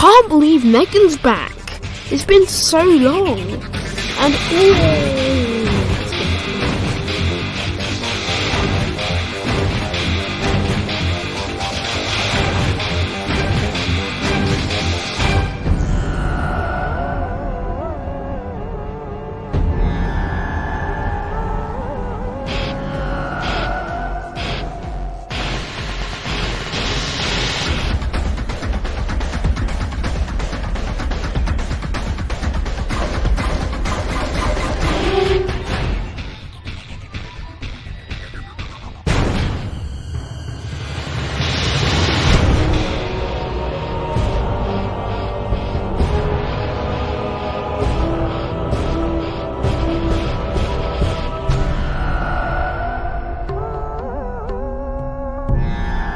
can't believe Megan's back. It's been so long. And ooh, Yeah.